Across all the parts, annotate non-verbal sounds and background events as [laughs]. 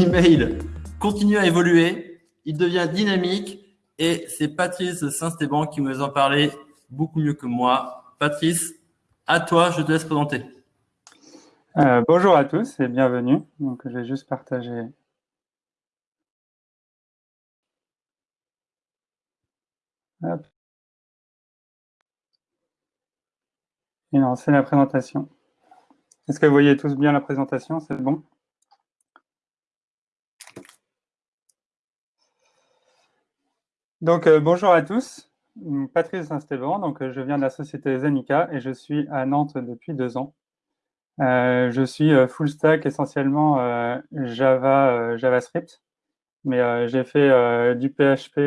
email continue à évoluer, il devient dynamique et c'est Patrice Saint-Stéban qui nous en parlait beaucoup mieux que moi. Patrice, à toi, je te laisse présenter. Euh, bonjour à tous et bienvenue. Donc, je vais juste partager. Et lancer la présentation. Est-ce que vous voyez tous bien la présentation? C'est bon? Donc, euh, bonjour à tous. Patrice Saint-Stéban, donc euh, je viens de la société Zenica et je suis à Nantes depuis deux ans. Euh, je suis full stack essentiellement Java, JavaScript, mais j'ai fait du PHP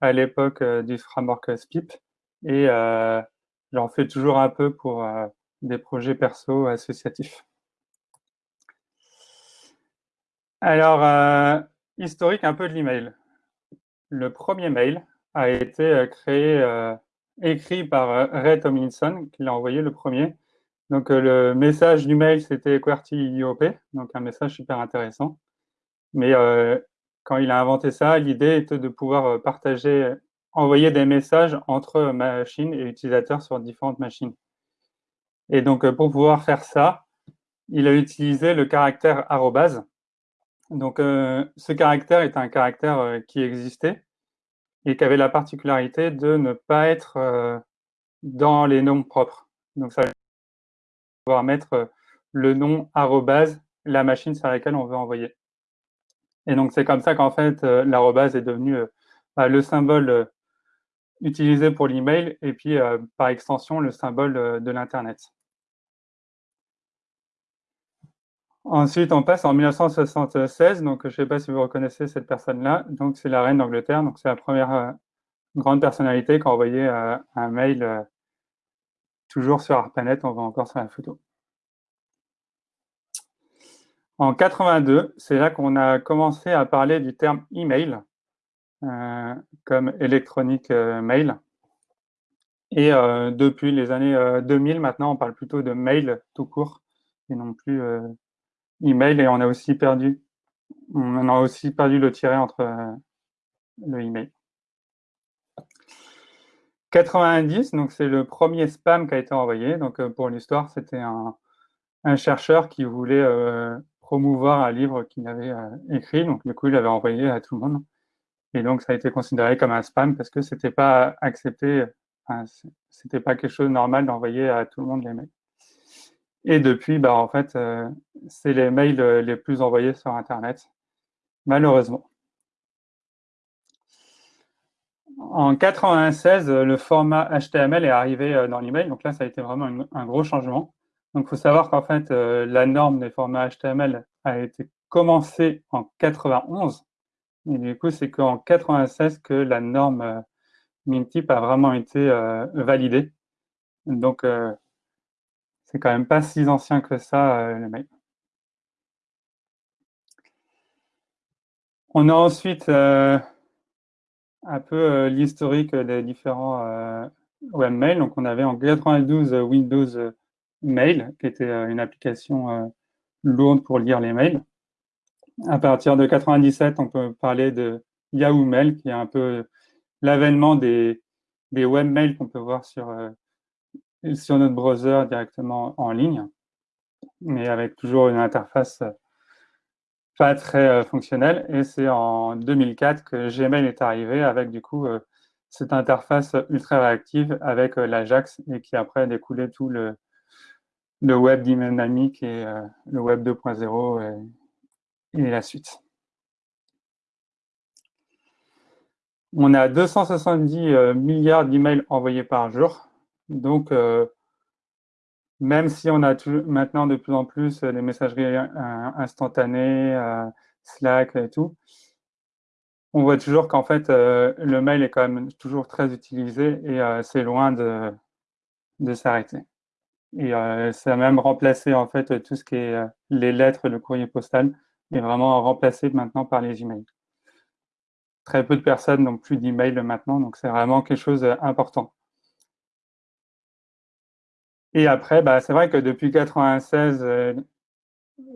à l'époque du framework SPIP et j'en fais toujours un peu pour des projets perso associatifs. Alors, historique un peu de l'email le premier mail a été euh, créé, euh, écrit par euh, Ray Tomlinson, qui l'a envoyé le premier. Donc, le message du mail, c'était QWERTY IOP, donc un message super intéressant. Mais quand il a inventé ça, l'idée était de pouvoir partager, envoyer des messages entre machines et utilisateurs sur différentes machines. Et donc, pour pouvoir faire ça, il a utilisé le caractère arrobase. Donc, ce caractère est un caractère qui existait, et qui avait la particularité de ne pas être euh, dans les noms propres. Donc, ça va pouvoir mettre euh, le nom arrobase, la machine sur laquelle on veut envoyer. Et donc, c'est comme ça qu'en fait, euh, l'arrobase est devenu bah, le symbole utilisé pour l'email et puis, par extension, le symbole de l'Internet. Ensuite, on passe en 1976, donc je ne sais pas si vous reconnaissez cette personne-là, donc c'est la reine d'Angleterre, donc c'est la première euh, grande personnalité qui a envoyé euh, un mail euh, toujours sur ARPANET, on voit encore sur la photo. En 82, c'est là qu'on a commencé à parler du terme email comme électronique mail. Et depuis les années 2000, maintenant, on parle plutôt de mail tout court et non plus email et on a aussi perdu, on a aussi perdu le tiret entre euh, le email. 90, donc c'est le premier spam qui a été envoyé. Donc euh, pour l'histoire, c'était un, chercheur qui voulait euh, promouvoir un livre qu'il avait écrit. Donc du coup, il l'avait envoyé à tout le monde. Et donc ça a été considéré comme un spam parce que c'était pas accepté, enfin, c'était pas quelque chose de normal d'envoyer à tout le monde les mails. Et depuis, bah, en fait, euh, c'est les mails euh, les plus envoyés sur Internet, malheureusement. En 96, le format HTML est arrivé euh, dans l'email. Donc là, ça a été vraiment un gros changement. Donc, il faut savoir qu'en fait, la norme des formats HTML a été commencée en 91. Et du coup, c'est qu'en 96 que la norme Mintip a vraiment été validée. Donc, c'est quand même pas si ancien que ça, euh, le mail. On a ensuite euh, un peu euh, l'historique des différents webmails. Donc, on avait en 92 Windows Mail, qui était une application lourde pour lire les mails. À partir de 97, on peut parler de Yahoo Mail, qui est un peu l'avènement des, des webmails qu'on peut voir sur sur notre browser directement en ligne, mais avec toujours une interface euh, pas très euh, fonctionnelle. Et c'est en 2004 que Gmail est arrivé avec du coup euh, cette interface ultra réactive avec l'Ajax et qui après a découlé tout le, le web dynamique et le web 2.0 et, et la suite. On a 270 milliards d'emails envoyés par jour. Donc, euh, même si on a maintenant de plus en plus les messageries euh, instantanées, euh, Slack et tout, on voit toujours qu'en fait, le mail est quand même toujours très utilisé et c'est loin de, de s'arrêter. Et ça a même remplacé en fait tout ce qui est les lettres, le courrier postal, est vraiment remplacé maintenant par les emails. Très peu de personnes n'ont plus d'email maintenant, donc c'est vraiment quelque chose d'important. Et après, bah, c'est vrai que depuis 96, euh,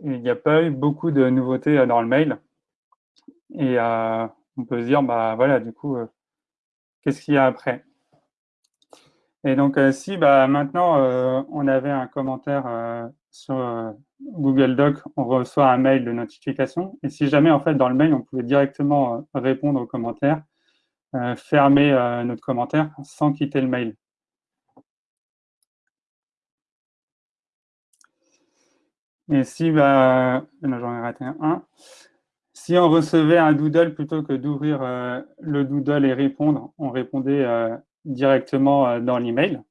il n'y a pas eu beaucoup de nouveautés dans le mail. Et on peut se dire, bah voilà, du coup, qu'est-ce qu'il y a après? Et donc, si bah, maintenant on avait un commentaire sur Google Doc, on reçoit un mail de notification. Et si jamais, en fait, dans le mail, on pouvait directement répondre aux commentaires, fermer notre commentaire sans quitter le mail. Et si, bah, j'en ai raté un. Si on recevait un doodle plutôt que d'ouvrir euh, le doodle et répondre, on répondait euh, directement euh, dans l'email.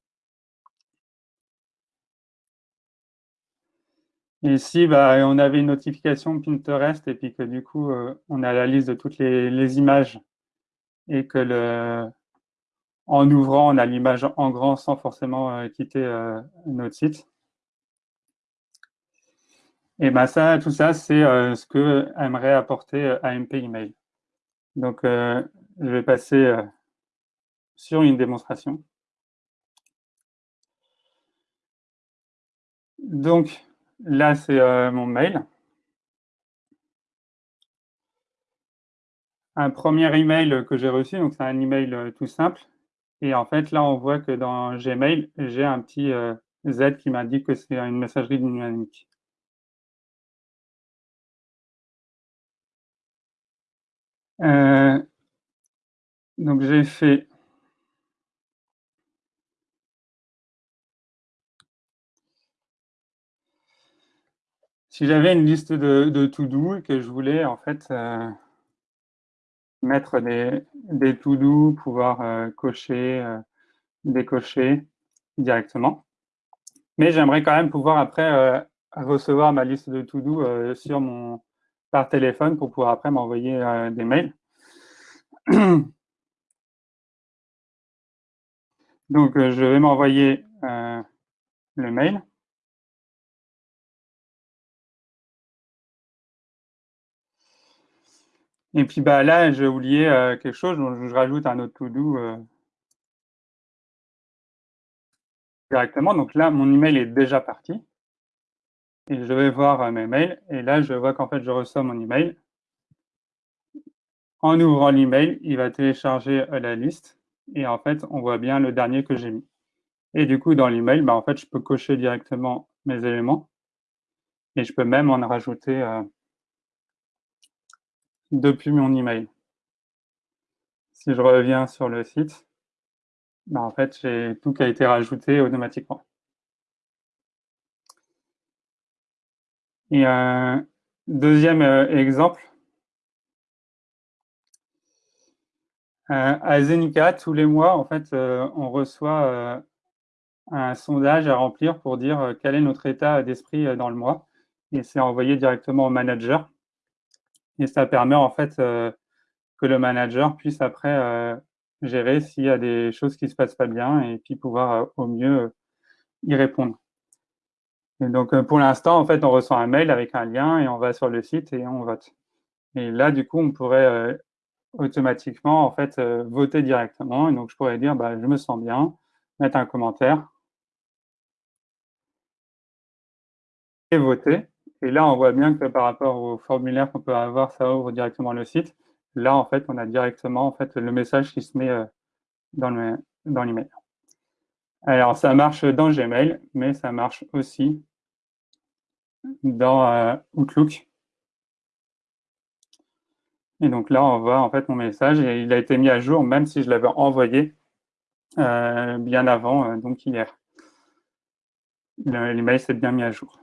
Et si bah, on avait une notification Pinterest et puis que du coup on a la liste de toutes les, les images et que le, en ouvrant on a l'image en grand sans forcément quitter notre site, et ben ça, tout ça, c'est euh, ce que aimerait apporter euh, AMP Email. Donc, euh, je vais passer sur une démonstration. Donc, là, c'est mon mail. Un premier email que j'ai reçu, donc c'est un email tout simple. Et en fait, là, on voit que dans Gmail, j'ai un petit Z qui m'indique que c'est une messagerie dynamique. Euh, donc j'ai fait si j'avais une liste de, de to-do et que je voulais en fait euh, mettre des, des to-do, pouvoir euh, cocher, décocher directement. Mais j'aimerais quand même pouvoir après recevoir ma liste de to-do sur mon, par téléphone pour pouvoir après m'envoyer euh, des mails. [clears throat] Donc, euh, je vais m'envoyer euh, le mail. Et puis bah, là, j'ai oublié quelque chose, donc je rajoute un autre to-do directement. Donc là, mon email est déjà parti et je vais voir euh, mes mails. Et là, je vois qu'en fait, je reçois mon email. En ouvrant l'email, il va télécharger euh, la liste. Et en fait, on voit bien le dernier que j'ai mis. Et du coup, dans l'email, bah, en fait, je peux cocher directement mes éléments. Et je peux même en rajouter euh, depuis mon email. Si je reviens sur le site, bah, en fait, j'ai tout qui a été rajouté automatiquement. Et un deuxième euh, exemple, euh, à Zenica, tous les mois, en fait, euh, on reçoit un sondage à remplir pour dire quel est notre état d'esprit dans le mois. Et c'est envoyé directement au manager. Et ça permet en fait que le manager puisse après gérer s'il y a des choses qui se passent pas bien et puis pouvoir au mieux y répondre. Donc, euh, pour l'instant, en fait, on reçoit un mail avec un lien et on va sur le site et on vote. Et là, du coup, on pourrait euh, automatiquement, en fait, euh, voter directement. Donc, je pourrais dire, bah, je me sens bien, mettre un commentaire et voter. Et là, on voit bien que par rapport au formulaire qu'on peut avoir, ça ouvre directement le site. Là, en fait, on a directement en fait, le message qui se met dans l'email. Alors, ça marche dans Gmail, mais ça marche aussi dans euh, Outlook. Et donc là, on voit en fait mon message et il a été mis à jour même si je l'avais envoyé euh, bien avant, euh, donc hier. L'email s'est bien mis à jour.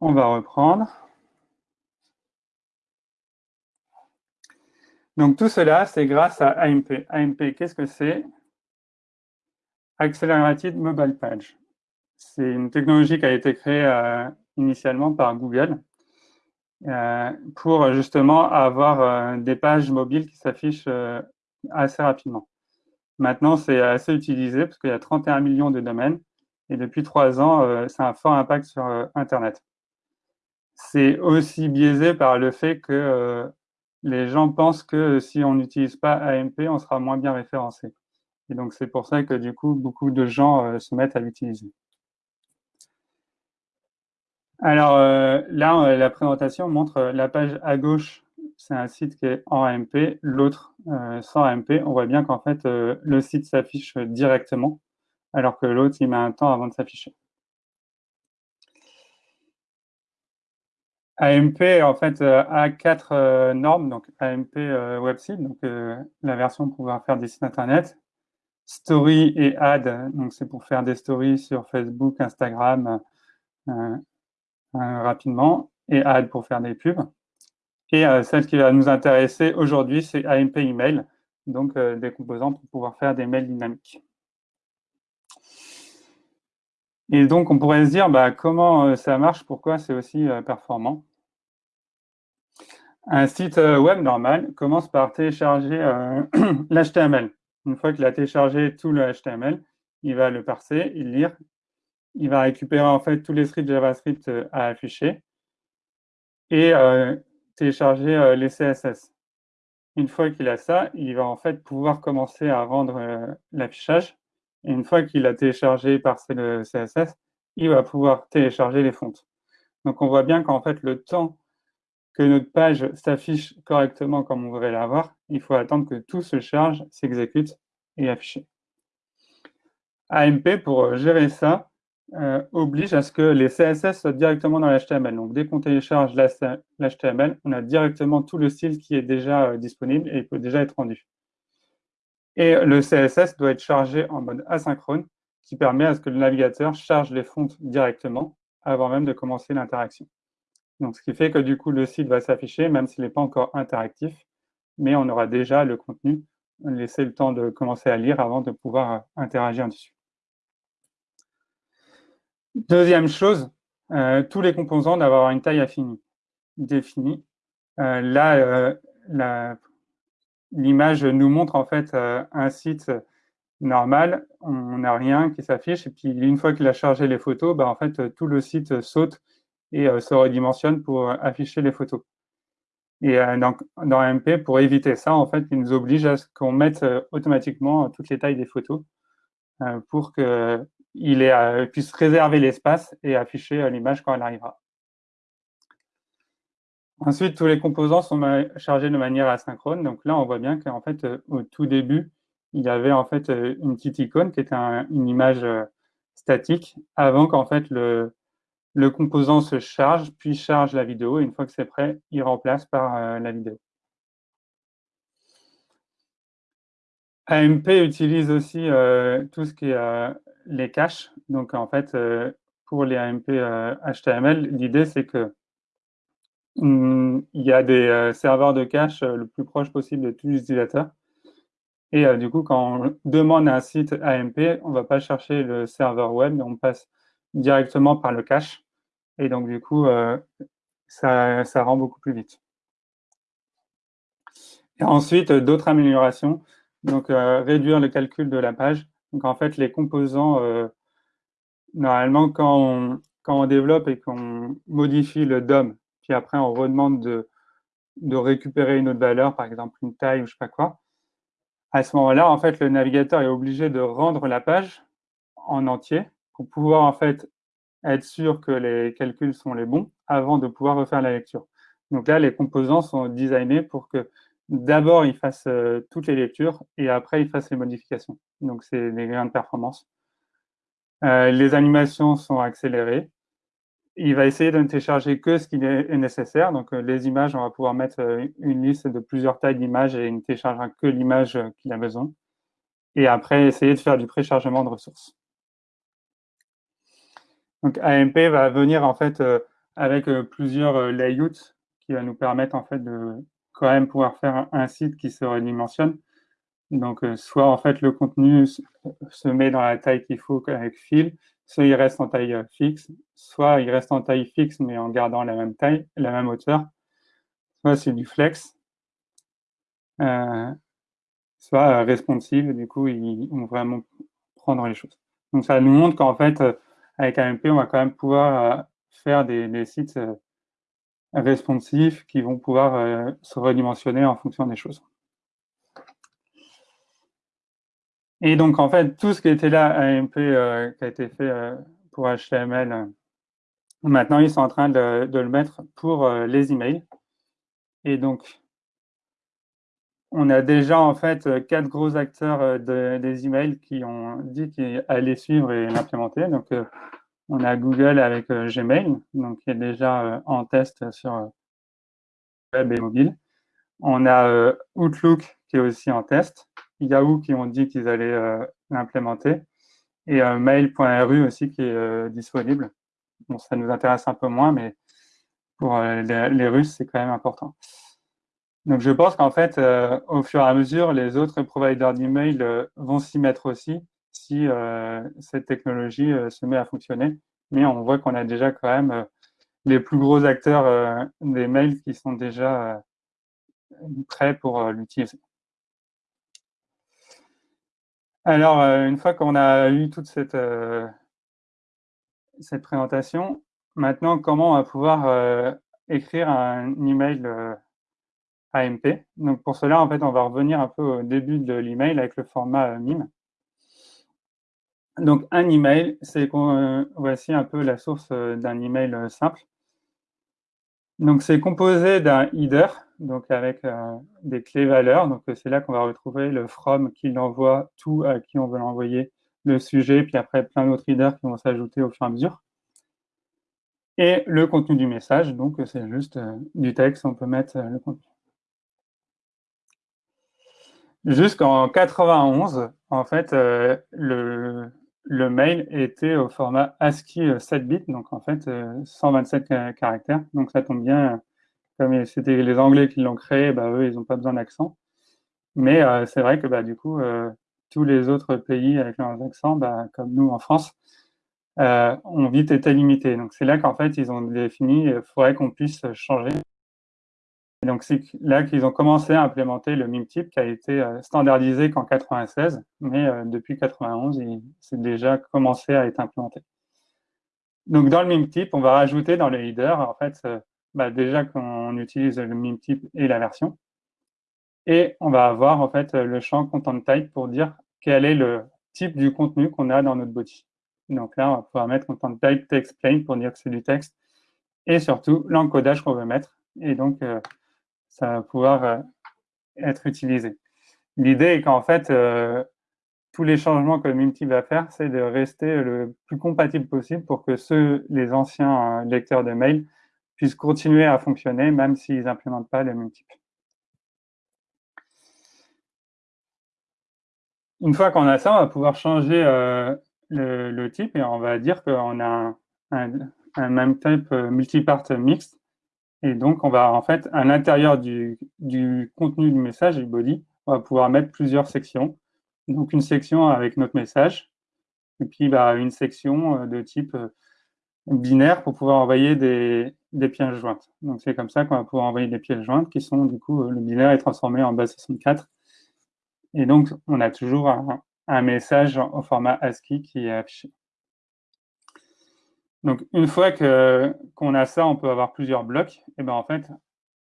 On va reprendre. Donc tout cela, c'est grâce à AMP. AMP, qu'est-ce que c'est? Accelerated Mobile Page. C'est une technologie qui a été créée euh, initialement par Google euh, pour justement avoir euh, des pages mobiles qui s'affichent assez rapidement. Maintenant, c'est assez utilisé parce qu'il y a 31 millions de domaines et depuis trois ans, a un fort impact sur Internet. C'est aussi biaisé par le fait que les gens pensent que si on n'utilise pas AMP, on sera moins bien référencé. Et donc, c'est pour ça que du coup, beaucoup de gens se mettent à l'utiliser. Alors là, la présentation montre la page à gauche, c'est un site qui est en AMP, l'autre sans AMP. On voit bien qu'en fait, le site s'affiche directement, alors que l'autre, il met un temps avant de s'afficher. AMP, en fait, euh, a quatre euh, normes. Donc, AMP euh, website, donc la version pour pouvoir faire des sites internet. Story et Ad, donc c'est pour faire des stories sur Facebook, Instagram rapidement. Et Ad pour faire des pubs. Et celle qui va nous intéresser aujourd'hui, c'est AMP Email, donc des composants pour pouvoir faire des mails dynamiques. Et donc, on pourrait se dire, bah, comment ça marche, pourquoi c'est aussi performant? Un site euh, web normal commence par télécharger euh, [clears throat] l'HTML. Une fois qu'il a téléchargé tout le HTML, il va le parser, il lire, il va récupérer en fait tous les scripts JavaScript euh, à afficher et télécharger les CSS. Une fois qu'il a ça, il va en fait pouvoir commencer à rendre l'affichage. Une fois qu'il a téléchargé par le CSS, il va pouvoir télécharger les fontes. Donc on voit bien qu'en fait le temps que notre page s'affiche correctement comme on voudrait l'avoir, il faut attendre que tout se charge, s'exécute et affiche. AMP, pour gérer ça, euh, oblige à ce que les CSS soient directement dans l'HTML. Donc, dès qu'on télécharge l'HTML, on a directement tout le style qui est déjà euh, disponible et peut déjà être rendu. Et le CSS doit être chargé en mode asynchrone, qui permet à ce que le navigateur charge les fontes directement avant même de commencer l'interaction. Donc, ce qui fait que du coup, le site va s'afficher, même s'il n'est pas encore interactif, mais on aura déjà le contenu, laisser le temps de commencer à lire avant de pouvoir euh, interagir dessus. Deuxième chose, euh, tous les composants doivent avoir une taille affinie, définie. Euh, là, l'image nous montre en fait un site normal, on n'a rien qui s'affiche, et puis une fois qu'il a chargé les photos, bah, en fait, tout le site saute et euh, se redimensionne pour euh, afficher les photos. Et euh, donc, dans MP, pour éviter ça, en fait, il nous oblige à ce qu'on mette automatiquement toutes les tailles des photos pour qu'il puisse réserver l'espace et afficher l'image quand elle arrivera. Ensuite, tous les composants sont chargés de manière asynchrone. Donc là, on voit bien qu'en fait, au tout début, il y avait en fait une petite icône qui était une image statique avant qu'en fait le, composant se charge, puis charge la vidéo, et une fois que c'est prêt, il remplace par euh, la vidéo. AMP utilise aussi euh, tout ce qui est euh, les caches. Donc, en fait, pour les AMP HTML, l'idée, c'est que hmm, il y a des serveurs de cache le plus proche possible de tous les utilisateurs. Et du coup, quand on demande un site AMP, on ne va pas chercher le serveur web, mais on passe directement par le cache. Et donc, du coup, euh, ça, rend beaucoup plus vite. Ensuite, euh, d'autres améliorations. Donc, euh, réduire le calcul de la page. Donc, en fait, les composants, normalement, quand on, développe et qu'on modifie le DOM, puis après, on redemande de, récupérer une autre valeur, par exemple une taille ou je sais pas quoi, à ce moment-là, en fait, le navigateur est obligé de rendre la page en entier pour pouvoir en fait être sûr que les calculs sont les bons avant de pouvoir refaire la lecture. Donc là, les composants sont designés pour que d'abord ils fassent euh, toutes les lectures et après ils fassent les modifications. Donc c'est des gains de performance. Euh, les animations sont accélérées. Il va essayer de ne télécharger que ce qui est nécessaire. Donc euh, les images, on va pouvoir mettre une liste de plusieurs tailles d'images et il ne téléchargera que l'image qu'il a besoin. Et après, essayer de faire du préchargement de ressources. Donc AMP va venir en fait avec plusieurs layouts qui va nous permettre en fait de quand même pouvoir faire un, site qui se redimensionne. Donc soit en fait le contenu se met dans la taille qu'il faut avec fil, soit il reste en taille fixe, soit il reste en taille fixe mais en gardant la même taille, la même hauteur, soit c'est du flex, soit responsive, du coup ils vont vraiment prendre les choses. Donc ça nous montre qu'en fait avec AMP, on va quand même pouvoir euh, faire des, sites euh, responsifs qui vont pouvoir euh, se redimensionner en fonction des choses. Et donc, en fait, tout ce qui était là, AMP, qui a été fait pour HTML Maintenant, ils sont en train de, le mettre pour les emails. Et donc, on a déjà en fait quatre gros acteurs des emails qui ont dit qu'ils allaient suivre et l'implémenter. Donc, on a Google avec Gmail, donc qui est déjà en test sur web et mobile. On a Outlook qui est aussi en test. Yahoo qui ont dit qu'ils allaient l'implémenter. Et mail.ru aussi qui est disponible. Bon, ça nous intéresse un peu moins, mais pour les Russes, c'est quand même important. Donc, je pense qu'en fait, euh, au fur et à mesure, les autres providers d'email euh, vont s'y mettre aussi si euh, cette technologie se met à fonctionner. Mais on voit qu'on a déjà quand même les plus gros acteurs des mails qui sont déjà prêts pour l'utiliser. Alors, une fois qu'on a eu toute cette, présentation, maintenant, comment on va pouvoir écrire un email AMP. Pour cela, en fait, on va revenir un peu au début de l'email avec le format euh, MIME. Donc un email, c'est euh, voici un peu la source euh, d'un email simple. Donc c'est composé d'un header, donc avec des clés valeurs. Donc c'est là qu'on va retrouver le from qui l'envoie, tout à qui on veut l'envoyer, le sujet, puis après plein d'autres headers qui vont s'ajouter au fur et à mesure. Et le contenu du message, donc c'est juste du texte, on peut mettre le contenu. Jusqu'en 91, en fait, euh, le, le, mail était au format ASCII 7 bits, donc en fait 127 euh, caractères. Donc ça tombe bien, comme c'était les Anglais qui l'ont créé, bah, eux, ils n'ont pas besoin d'accent. Mais euh, c'est vrai que bah, du coup, tous les autres pays avec leurs accents, bah, comme nous en France, ont vite été limités. Donc c'est là qu'en fait, ils ont défini, il faudrait qu'on puisse changer donc, c'est là qu'ils ont commencé à implémenter le MIME type qui a été euh, standardisé qu'en 96, mais euh, depuis 91, c'est déjà commencé à être implémenté. Donc, dans le MIME type, on va rajouter dans le header, en fait, euh, bah, déjà qu'on utilise le MIME type et la version. Et on va avoir, en fait, le champ content type pour dire quel est le type du contenu qu'on a dans notre body. Donc là, on va pouvoir mettre content type text plain pour dire que c'est du texte et surtout l'encodage qu'on veut mettre. Et donc, ça va pouvoir euh, être utilisé. L'idée est qu'en fait, euh, tous les changements que Multi va faire, c'est de rester le plus compatible possible pour que ceux, les anciens euh, lecteurs de mail puissent continuer à fonctionner même s'ils n'implémentent pas le multiple. Une fois qu'on a ça, on va pouvoir changer le, type et on va dire qu'on a un, un, type multipart mixte et donc, on va en fait, à l'intérieur du, contenu du message, du body, on va pouvoir mettre plusieurs sections. Donc, une section avec notre message, et puis bah, une section euh, de type euh, binaire pour pouvoir envoyer des, pièces jointes. Donc, c'est comme ça qu'on va pouvoir envoyer des pièces jointes qui sont, du coup, euh, le binaire est transformé en base 64. Et donc, on a toujours un, un message au format ASCII qui est affiché. Donc, une fois qu'on a ça, on peut avoir plusieurs blocs. Et ben en fait,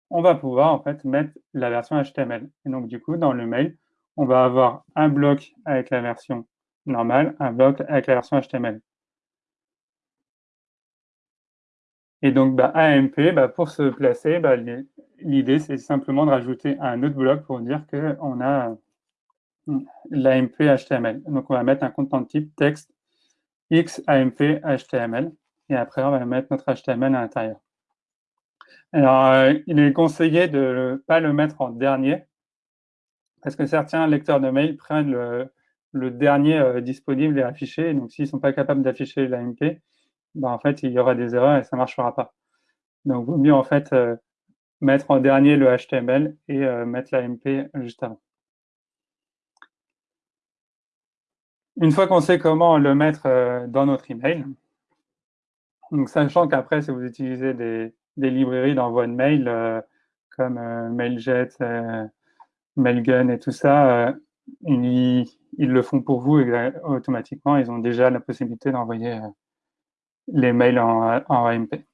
on va pouvoir en fait mettre la version HTML. Et donc, du coup, dans le mail, on va avoir un bloc avec la version normale, un bloc avec la version HTML. Et donc, bah, AMP, bah, pour se placer, bah, l'idée, c'est simplement de rajouter un autre bloc pour dire qu'on a l'AMP HTML. Donc, on va mettre un content type texte XAMP HTML et après, on va mettre notre HTML à l'intérieur. Alors, euh, il est conseillé de ne pas le mettre en dernier, parce que certains lecteurs de mail prennent le, dernier euh, disponible et affiché. Donc, s'ils ne sont pas capables d'afficher l'AMP, ben, en fait, il y aura des erreurs et ça ne marchera pas. Donc, il vaut mieux en fait euh, mettre en dernier le HTML et mettre l'AMP juste avant. Une fois qu'on sait comment le mettre dans notre email, donc, sachant qu'après, si vous utilisez des, librairies d'envoi de mail euh, comme euh, Mailjet, euh, Mailgun et tout ça, ils, le font pour vous automatiquement. Ils ont déjà la possibilité d'envoyer les mails en, AMP.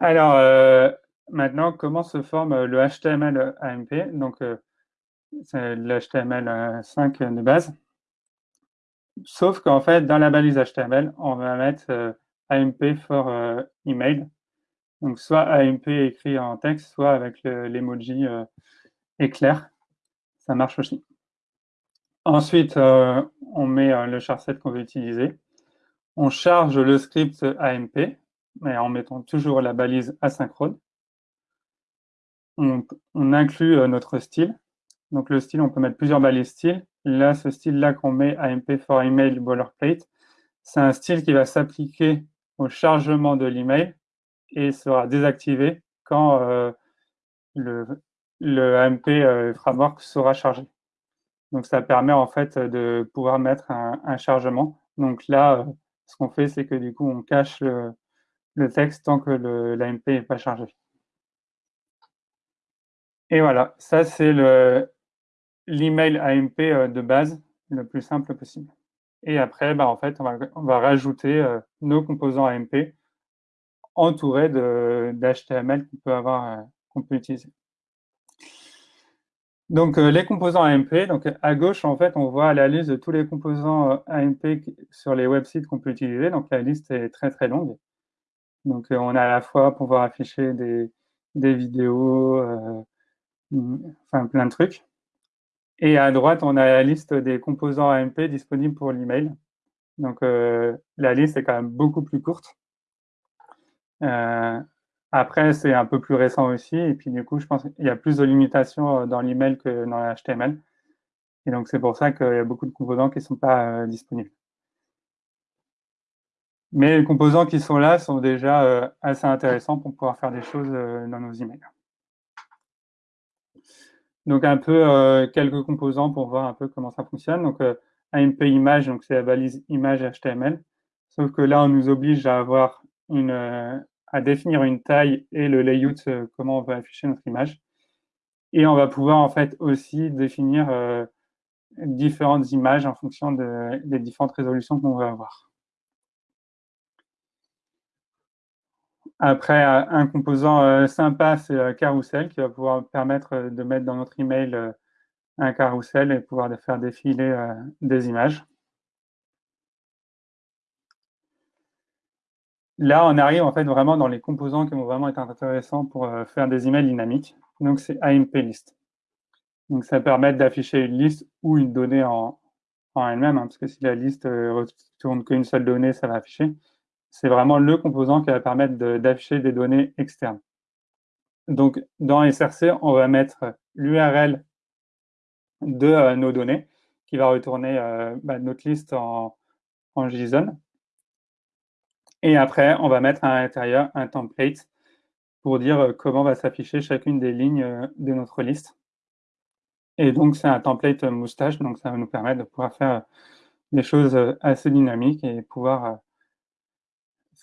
Alors, maintenant, comment se forme le HTML AMP Donc, c'est l'HTML5 de base. Sauf qu'en fait, dans la balise HTML, on va mettre euh, AMP for email. Donc soit AMP écrit en texte, soit avec l'emoji éclair. Ça marche aussi. Ensuite, on met le charset qu'on veut utiliser. On charge le script AMP, mais en mettant toujours la balise asynchrone. On, on inclut notre style. Donc le style, on peut mettre plusieurs balises style. Là, ce style-là qu'on met AMP for email boilerplate, c'est un style qui va s'appliquer au chargement de l'email et sera désactivé quand euh, le, le, AMP euh, framework sera chargé. Donc ça permet en fait de pouvoir mettre un, chargement. Donc là, euh, ce qu'on fait, c'est que du coup, on cache le, le texte tant que l'AMP n'est pas chargé. Et voilà, ça c'est l'email AMP de base, le plus simple possible. Et après, bah, en fait, on va, on va rajouter nos composants AMP entourés d'HTML qu'on peut avoir, qu'on peut utiliser. Donc, les composants AMP, donc à gauche, en fait, on voit la liste de tous les composants AMP sur les websites qu'on peut utiliser. Donc, la liste est très, très longue. Donc, on a à la fois pouvoir afficher des, des vidéos, mmh, enfin, plein de trucs. Et à droite, on a la liste des composants AMP disponibles pour l'email. Donc, la liste est quand même beaucoup plus courte. Euh, après, c'est un peu plus récent aussi. Et puis, du coup, je pense qu'il y a plus de limitations euh, dans l'email que dans l'HTML. Et donc, c'est pour ça qu'il y a beaucoup de composants qui ne sont pas euh, disponibles. Mais les composants qui sont là sont déjà assez intéressants pour pouvoir faire des choses dans nos emails. Donc, un peu quelques composants pour voir un peu comment ça fonctionne. Donc, AMP image, donc c'est la balise image HTML. Sauf que là, on nous oblige à avoir une, à définir une taille et le layout, euh, comment on va afficher notre image. Et on va pouvoir en fait aussi définir euh, différentes images en fonction des différentes résolutions qu'on va avoir. Après, euh, un composant sympa, c'est Carousel, qui va pouvoir permettre de mettre dans notre email un carrousel et pouvoir faire défiler des images. Là, on arrive en fait vraiment dans les composants qui vont vraiment être intéressants pour euh, faire des emails dynamiques. Donc, c'est AMP list. Donc, ça permet d'afficher une liste ou une donnée en, elle-même, hein, parce que si la liste ne euh, retourne qu'une seule donnée, ça va afficher. C'est vraiment le composant qui va permettre d'afficher des données externes. Donc, dans SRC, on va mettre l'URL de euh, nos données qui va retourner bah, notre liste en JSON. Et après, on va mettre à l'intérieur un template pour dire euh, comment va s'afficher chacune des lignes euh, de notre liste. Et donc, c'est un template moustache, donc ça va nous permettre de pouvoir faire des choses euh, assez dynamiques et pouvoir.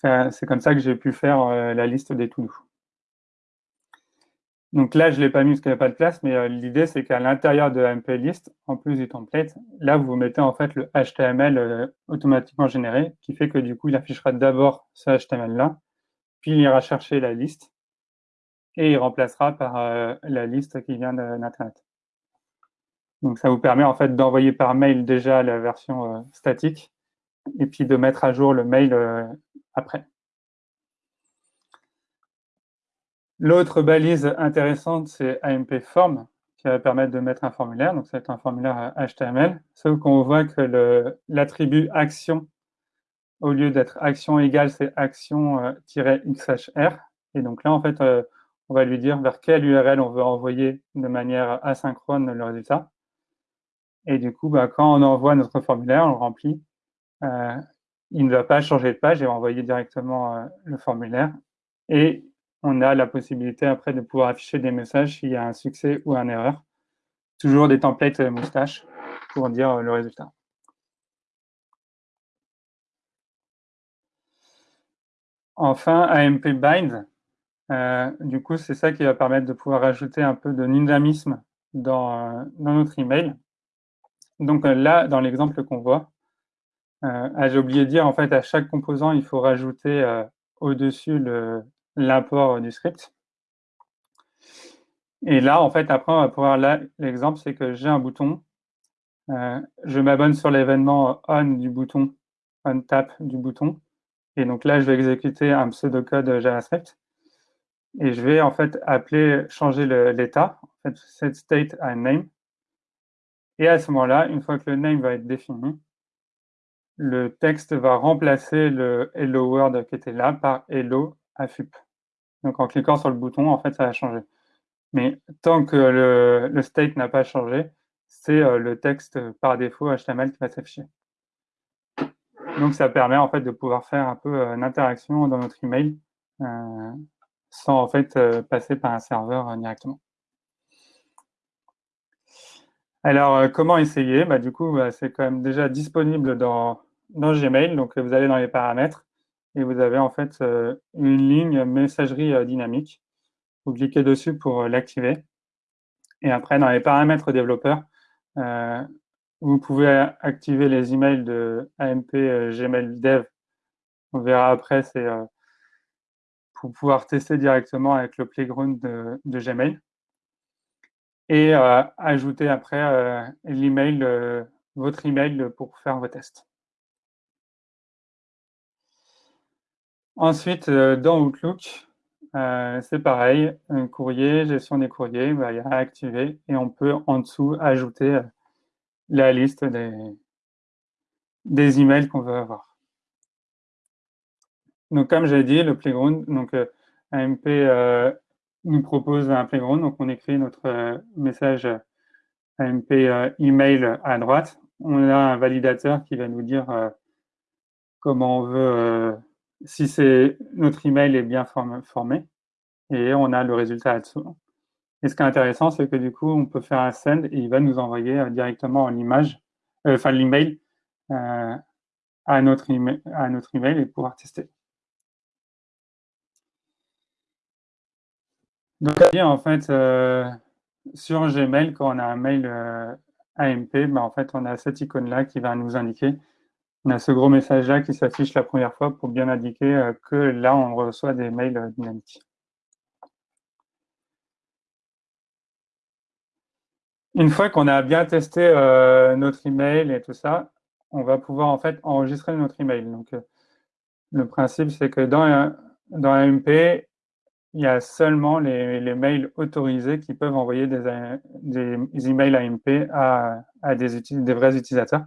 C'est comme ça que j'ai pu faire la liste des to-do. Donc là, je ne l'ai pas mis parce qu'il n'y a pas de place, mais euh, l'idée, c'est qu'à l'intérieur de MP List, en plus du template, là, vous mettez en fait le HTML euh, automatiquement généré, qui fait que du coup, il affichera d'abord ce HTML-là, puis il ira chercher la liste, et il remplacera par euh, la liste qui vient d'Internet. Donc ça vous permet en fait d'envoyer par mail déjà la version statique, et puis de mettre à jour le mail après. L'autre balise intéressante, c'est AMP Form, qui va permettre de mettre un formulaire. Donc, c'est un formulaire HTML. Sauf qu'on voit que l'attribut action, au lieu d'être action égale, c'est action-xhr. Euh, Et donc là, en fait, euh, on va lui dire vers quelle URL on veut envoyer de manière asynchrone le résultat. Et du coup, bah, quand on envoie notre formulaire, on le remplit, euh, il ne va pas changer de page et envoyer directement le formulaire. Et on a la possibilité après de pouvoir afficher des messages s'il y a un succès ou une erreur. Toujours des templates moustache pour dire le résultat. Enfin, AMP Bind, euh, du coup, c'est ça qui va permettre de pouvoir ajouter un peu de dynamisme dans, notre email. Donc euh, là, dans l'exemple qu'on voit, euh, ah, j'ai oublié de dire, en fait, à chaque composant, il faut rajouter au-dessus le, l'apport du script. Et là, en fait, après, on va pouvoir, là, l'exemple, c'est que j'ai un bouton, euh, je m'abonne sur l'événement on du bouton, on tap du bouton, Et donc là, je vais exécuter un pseudocode JavaScript. Et je vais en fait appeler, changer l'état, en fait, set state à name. Et à ce moment-là, une fois que le name va être défini, le texte va remplacer le hello world qui était là par hello AFUP. Donc en cliquant sur le bouton, en fait, ça va changer. Mais tant que le, state n'a pas changé, c'est euh, le texte par défaut HTML qui va s'afficher. Donc ça permet en fait de pouvoir faire un peu euh, une interaction dans notre email euh, sans en fait passer par un serveur directement. Alors comment essayer? Bah, Du coup, bah, c'est quand même déjà disponible dans, dans Gmail. Donc vous allez dans les paramètres et vous avez en fait une ligne messagerie dynamique. Vous cliquez dessus pour l'activer. Et après, dans les paramètres développeurs, vous pouvez activer les emails de AMP euh, Gmail Dev. On verra après, c'est euh, pour pouvoir tester directement avec le playground de, Gmail. Et euh, ajouter après l'email, votre email pour faire vos tests. Ensuite, dans Outlook, c'est pareil, un courrier, gestion des courriers, bah, il y a à activer et on peut en dessous ajouter la liste des, des emails qu'on veut avoir. Donc, comme j'ai dit, le playground, donc euh, AMP euh, nous propose un playground, donc on écrit notre euh, message AMP email à droite. On a un validateur qui va nous dire comment on veut, si c'est notre email est bien formé, et on a le résultat là-dessous. Et ce qui est intéressant, c'est que du coup, on peut faire un send et il va nous envoyer euh, directement l'image, euh, enfin l'email euh, à, notre email, et pouvoir tester. Donc, en fait, sur Gmail, quand on a un mail AMP, ben, en fait, on a cette icône-là qui va nous indiquer. On a ce gros message-là qui s'affiche la première fois pour bien indiquer que là, on reçoit des mails dynamiques. Une fois qu'on a bien testé euh, notre email et tout ça, on va pouvoir en fait enregistrer notre email. Donc, euh, le principe, c'est que dans, dans AMP, il y a seulement les, mails autorisés qui peuvent envoyer des, des emails AMP à, à des, des, vrais utilisateurs.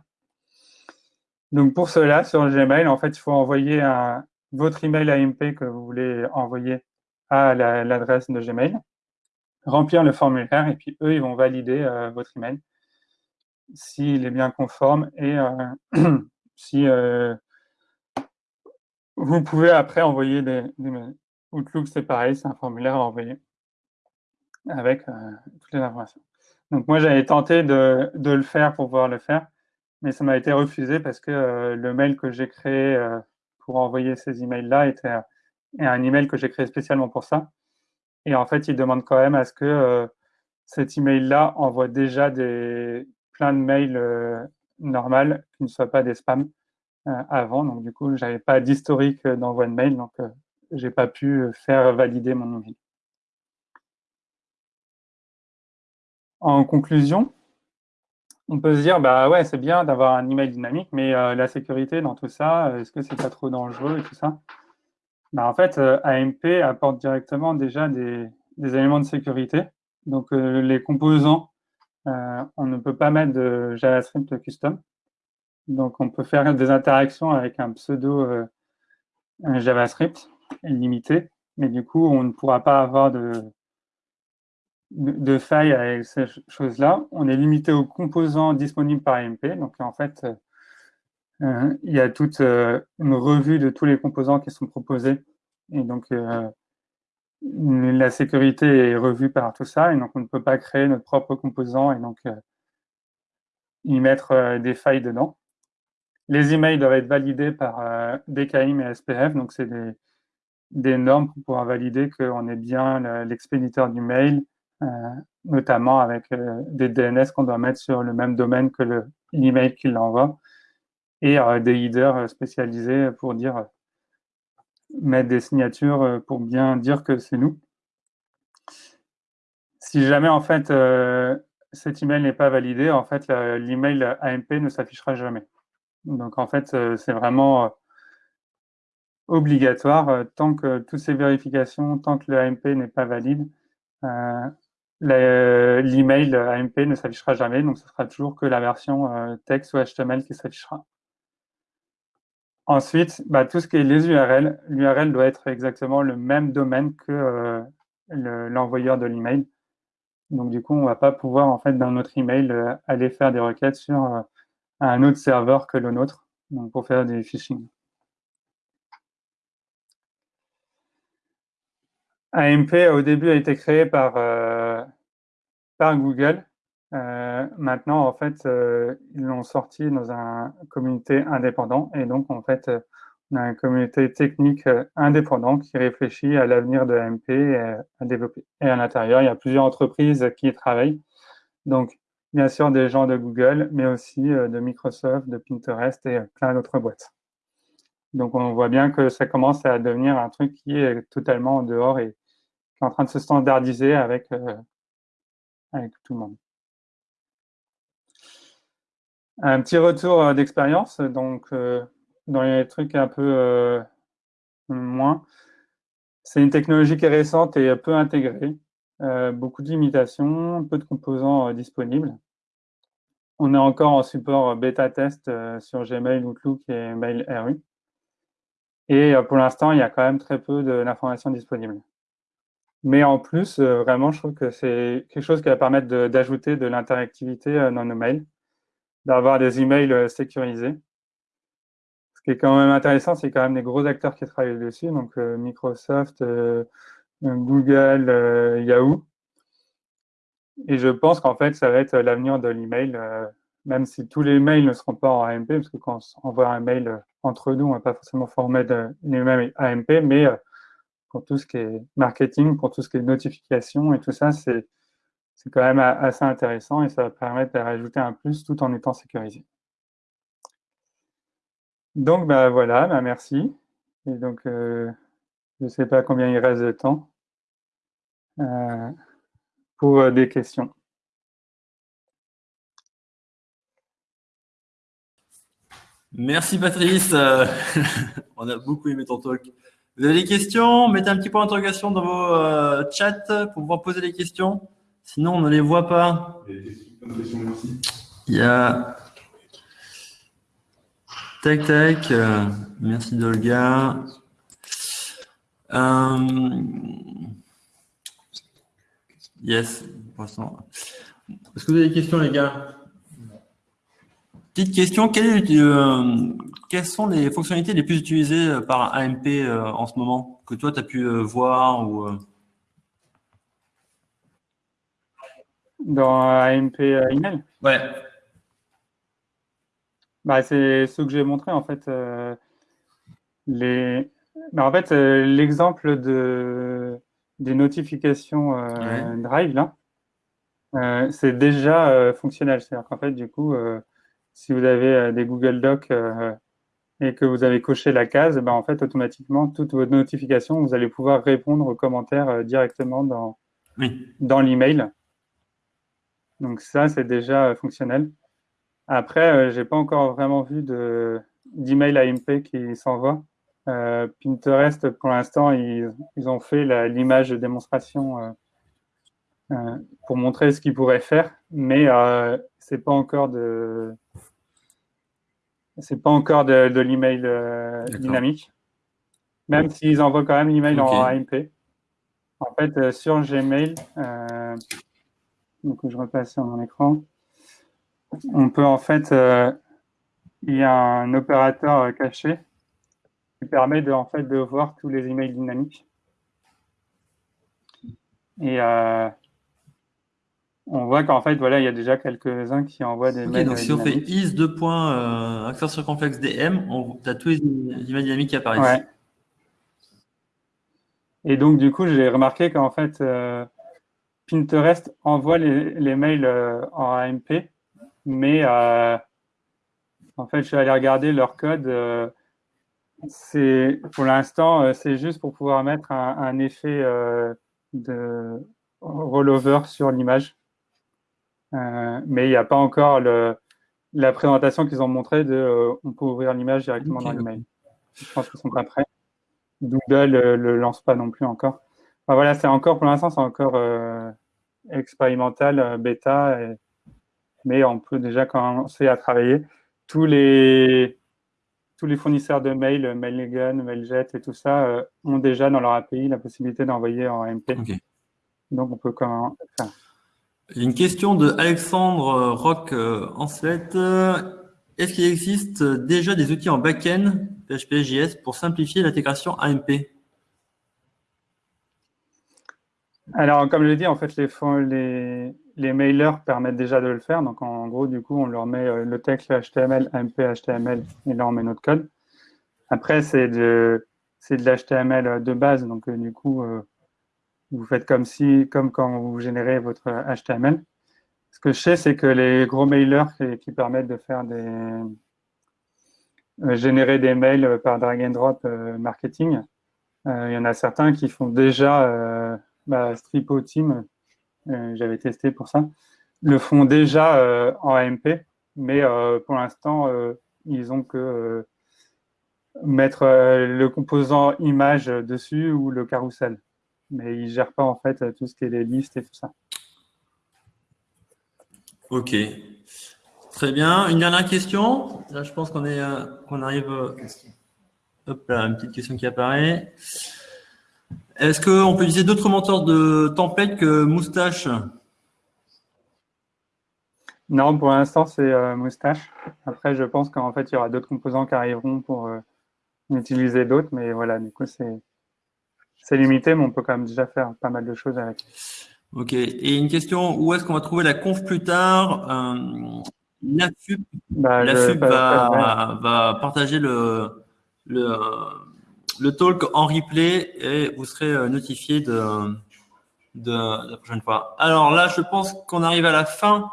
Donc, pour cela, sur Gmail, en fait, il faut envoyer votre email AMP que vous voulez envoyer à l'adresse de Gmail remplir le formulaire et puis eux, ils vont valider euh, votre email s'il est bien conforme et euh, [clears throat] si euh, vous pouvez après envoyer des. Outlook, c'est pareil, c'est un formulaire à envoyer avec toutes les informations. Donc moi, j'avais tenté de, le faire pour pouvoir le faire, mais ça m'a été refusé parce que le mail que j'ai créé pour envoyer ces emails-là était un email que j'ai créé spécialement pour ça. Et en fait, il demande quand même à ce que euh, cet email-là envoie déjà des, plein de mails euh, normales qui ne soient pas des spams euh, avant. Donc, du coup, je n'avais pas d'historique d'envoi de mail, donc je n'ai pas pu faire valider mon email. En conclusion, on peut se dire, bah ouais, c'est bien d'avoir un email dynamique, mais la sécurité dans tout ça, est-ce que c'est pas trop dangereux et tout ça? Bah, en fait, euh, AMP apporte directement déjà des, éléments de sécurité. Donc, euh, les composants, euh, on ne peut pas mettre de JavaScript custom. Donc, on peut faire des interactions avec un pseudo JavaScript limité, mais du coup, on ne pourra pas avoir de, de, failles avec ces choses-là. On est limité aux composants disponibles par AMP. Donc, en fait, euh, il y a toute euh, une revue de tous les composants qui sont proposés. Et donc, euh, la sécurité est revue par tout ça. Et donc, on ne peut pas créer notre propre composant et donc y mettre des failles dedans. Les emails doivent être validés par DKIM et SPF. Donc, c'est des, des, normes pour pouvoir valider qu'on est bien l'expéditeur du mail, notamment avec des DNS qu'on doit mettre sur le même domaine que l'email qui l'envoie et euh, des leaders euh, spécialisés pour dire euh, mettre des signatures pour bien dire que c'est nous. Si jamais en fait cet email n'est pas validé, en fait l'email AMP ne s'affichera jamais. Donc en fait c'est vraiment obligatoire tant que toutes ces vérifications, tant que le AMP n'est pas valide. L'email AMP ne s'affichera jamais, donc ce sera toujours que la version texte ou HTML qui s'affichera. Ensuite, bah, tout ce qui est les URL, l'URL doit être exactement le même domaine que euh, l'envoyeur de l'email. Donc du coup, on ne va pas pouvoir, en fait, dans notre email, euh, aller faire des requêtes sur euh, un autre serveur que le nôtre, pour faire des phishing. AMP, au début, a été créé par, Google euh, maintenant, en fait, euh, ils l'ont sorti dans un communauté indépendant et donc, en fait, euh, on a une communauté technique indépendante qui réfléchit à l'avenir de AMP et à développer. Et à l'intérieur, il y a plusieurs entreprises qui y travaillent. Donc, bien sûr, des gens de Google, mais aussi de Microsoft, de Pinterest et plein d'autres boîtes. Donc, on voit bien que ça commence à devenir un truc qui est totalement en dehors et qui est en train de se standardiser avec, avec tout le monde. Un petit retour euh, d'expérience, donc euh, dans les trucs un peu euh, moins. C'est une technologie qui est récente et peu intégrée. beaucoup de limitations, peu de composants disponibles. On est encore en support bêta test sur Gmail, Outlook et Mail RU. Et pour l'instant, il y a quand même très peu d'informations disponibles. Mais en plus, vraiment, je trouve que c'est quelque chose qui va permettre d'ajouter de l'interactivité dans nos mails d'avoir des emails euh, sécurisés. Ce qui est quand même intéressant, c'est quand même des gros acteurs qui travaillent dessus, donc euh, Microsoft, euh, Google, Yahoo. Et je pense qu'en fait, ça va être l'avenir de l'email, même si tous les mails ne seront pas en AMP, parce que quand on envoie un mail entre nous, on ne va pas forcément former les mêmes AMP, mais pour tout ce qui est marketing, pour tout ce qui est notification et tout ça, c'est quand même assez intéressant et ça va permettre de rajouter un plus tout en étant sécurisé. Donc bah, voilà, bah, merci. Et donc euh, je ne sais pas combien il reste de temps euh, pour euh, des questions. Merci Patrice, [laughs] on a beaucoup aimé ton talk. Vous avez des questions? Mettez un petit point d'interrogation dans vos chats pour pouvoir poser des questions. Sinon, on ne les voit pas. Il y a. Tac, tac. Euh, merci Dolga. Euh, yes. Est-ce que vous avez des questions, les gars? Petite question. Euh, quelles sont les fonctionnalités les plus utilisées par AMP en ce moment que toi, tu as pu voir ou, Dans AMP email? Ouais. Bah, c'est ce que j'ai montré en fait. Euh, les... Bah, en fait, euh, l'exemple de... des notifications euh, Drive, là, c'est déjà fonctionnel. C'est-à-dire qu'en fait, du coup, si vous avez des Google Docs et que vous avez coché la case, bah, en fait, automatiquement, toutes vos notifications, vous allez pouvoir répondre aux commentaires directement dans, dans l'email. Donc ça, c'est déjà euh, fonctionnel. Après, euh, je n'ai pas encore vraiment vu d'email AMP qui s'envoie. Euh, Pinterest, pour l'instant, ils, ont fait l'image de démonstration pour montrer ce qu'ils pourraient faire, mais c'est pas encore de c'est pas encore de, l'email dynamique, même s'ils envoient quand même l'email en AMP. En fait, sur Gmail, donc je repasse sur mon écran. On peut en fait, euh, il y a un opérateur euh, caché qui permet de, en fait, de voir tous les emails dynamiques. Et euh, on voit qu'en fait, voilà, il y a déjà quelques-uns qui envoient des mails. Donc, si on fait is 2 points accent circonflexe DM, on a tous les emails dynamiques qui apparaissent. Et donc, du coup, j'ai remarqué qu'en fait, Pinterest envoie les, mails euh, en AMP, mais euh, en fait, je suis allé regarder leur code. Euh, c'est pour l'instant, c'est juste pour pouvoir mettre un, effet de rollover sur l'image. Mais il n'y a pas encore la présentation qu'ils ont montré de on peut ouvrir l'image directement dans l'email. Je pense qu'ils sont pas prêts. Google ne le lance pas non plus encore. voilà, c'est encore, pour l'instant, c'est encore expérimental, bêta, mais on peut déjà commencer à travailler. Tous les, tous les fournisseurs de mail, Mailgun, Mailjet et tout ça, ont déjà dans leur API la possibilité d'envoyer en MP. Donc, on peut comment faire. Une question de Alexandre Rock Ancelet. Est-ce qu'il existe déjà des outils en back-end PHP pour simplifier l'intégration AMP Alors, comme je l'ai dit, en fait, les, mailers permettent déjà de le faire. Donc, en gros, du coup, on leur met euh, le texte HTML, AMP, HTML, et là, on met notre code. Après, c'est de, de l'HTML de base. Donc, euh, du coup, euh, vous faites comme si, comme quand vous générez votre HTML. Ce que je sais, c'est que les gros mailers qui, permettent de faire des générer des mails par drag and drop marketing, il y en a certains qui font déjà bah, Stripo Team, euh, j'avais testé pour ça, le font déjà euh, en AMP, mais euh, pour l'instant, ils ont que mettre le composant image dessus ou le carrousel. Mais ils ne gèrent pas en fait tout ce qui est les listes et tout ça. Ok. Très bien. Une dernière question? Là, je pense qu'on est qu'on arrive. Hop là, une petite question qui apparaît. Est-ce qu'on peut utiliser d'autres moteurs de tempête que Moustache? Non, pour l'instant, c'est euh, Moustache. Après, je pense qu'en fait, il y aura d'autres composants qui arriveront pour euh, utiliser d'autres. Mais voilà, du coup, c'est limité, mais on peut quand même déjà faire pas mal de choses avec. Ok. Et une question, où est-ce qu'on va trouver la conf plus tard euh, La bah, va, va, partager le, le le talk en replay et vous serez euh, notifié de, de, la prochaine fois. Alors là, je pense qu'on arrive à la fin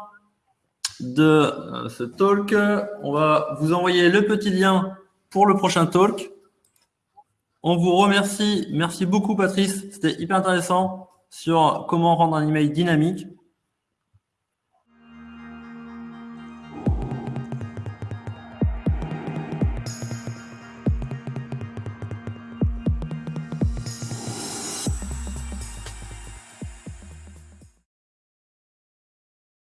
de euh, ce talk. On va vous envoyer le petit lien pour le prochain talk. On vous remercie. Merci beaucoup, Patrice. C'était hyper intéressant sur comment rendre un email dynamique.